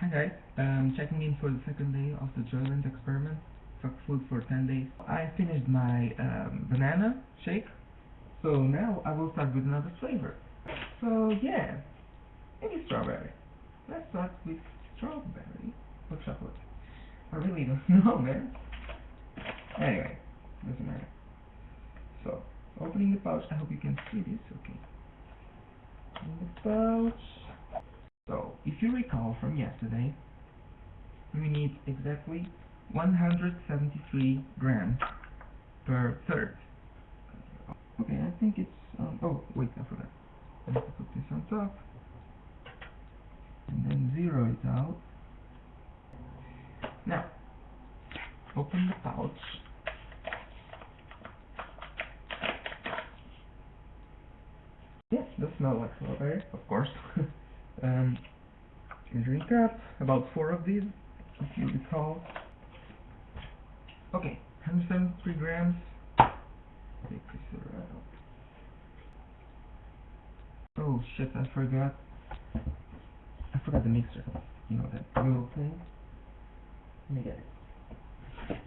Hi guys, um, checking in for the second day of the Joylent experiment. Fuck food for 10 days. I finished my um, banana shake, so now I will start with another flavor. So yeah, maybe strawberry. Let's start with strawberry or chocolate. I really don't know, man. Anyway, doesn't matter. So, opening the pouch, I hope you can see this, okay. In the pouch. So, if you recall from yesterday, we need exactly 173 grams per third. Okay, I think it's, um, oh, wait, I forgot. I have to put this on top. And then zero it out. Now, open the pouch. Yes, does smell like strawberry, of course. um, measuring cup, about four of these, if you recall. Okay, 173 grams. Oh shit, I forgot. I forgot the mixer. You know that little thing? Let me get it.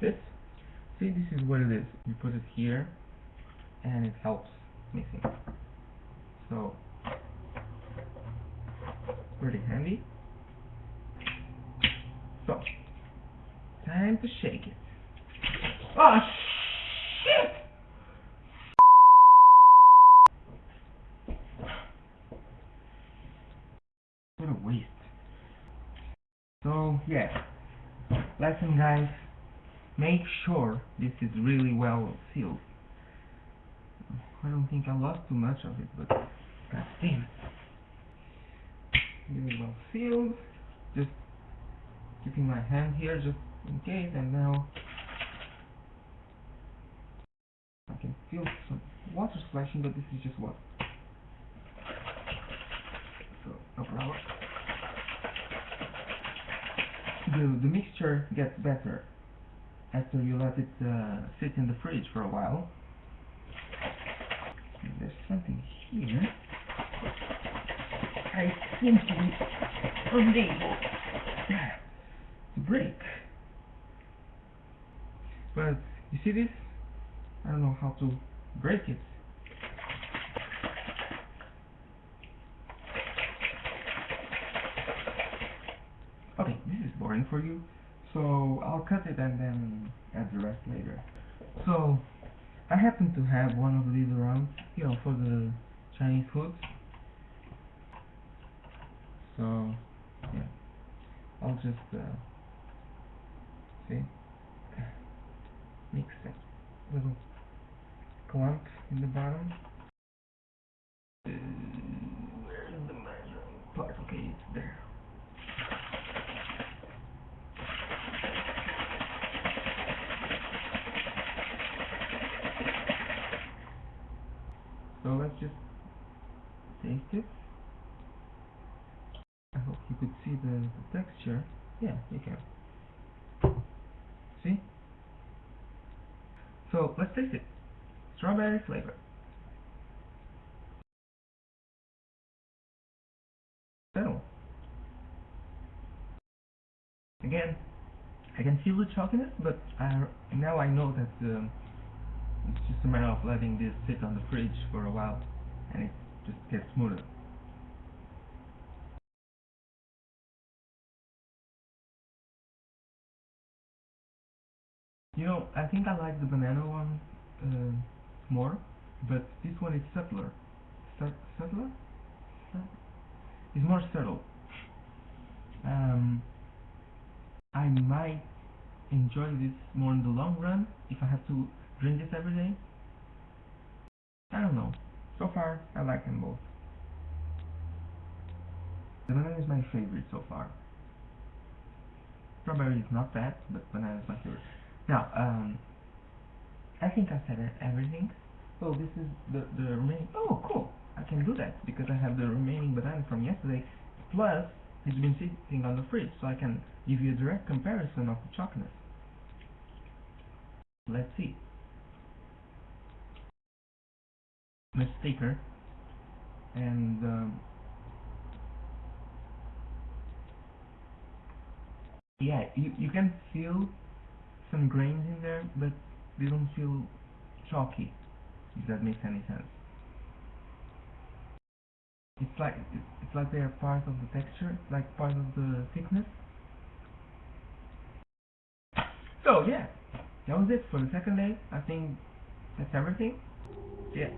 This? See, this is what it is. You put it here, and it helps mixing. So, pretty handy. So, time to shake it. Oh shit! What a waste. So, yeah. Lesson guys, make sure this is really well sealed. I don't think I lost too much of it, but damn it. Really well sealed. Just keeping my hand here just in case, and now I can feel some water splashing, but this is just water. So, no problem. The, the mixture gets better after you let it uh, sit in the fridge for a while. There's something here. I seem to be unable to break. But you see this? I don't know how to break it. Okay, this is boring for you, so I'll cut it and then add the rest later. So, I happen to have one of these around, you know, for the Chinese food. So, yeah, I'll just, uh, see, mix that little clump in the bottom. Where's the measuring part? Okay, it's there. So let's just taste it. I hope you could see the, the texture. Yeah, you can. See? So let's taste it. Strawberry flavor. Settle. Again, I can feel the chalkiness, but I, now I know that um, it's just a matter of letting this sit on the fridge for a while and it just gets smoother. You know, I think I like the banana one uh, more, but this one is subtler. Subtler? It's more subtle. Um, I might enjoy this more in the long run if I have to drink this every day. I don't know. So far, I like them both. The banana is my favorite so far. Strawberry is not bad, but banana is my favorite. Now, um, I think I said everything. So this is the, the remaining, oh cool, I can do that because I have the remaining banana from yesterday, plus it's been sitting on the fridge, so I can give you a direct comparison of the chocolate. Let's see. mistaker. And um, yeah you, you can feel some grains in there but they don't feel chalky if that makes any sense. It's like it's like they are part of the texture like part of the thickness. So yeah that was it for the second day. I think that's everything. Yeah.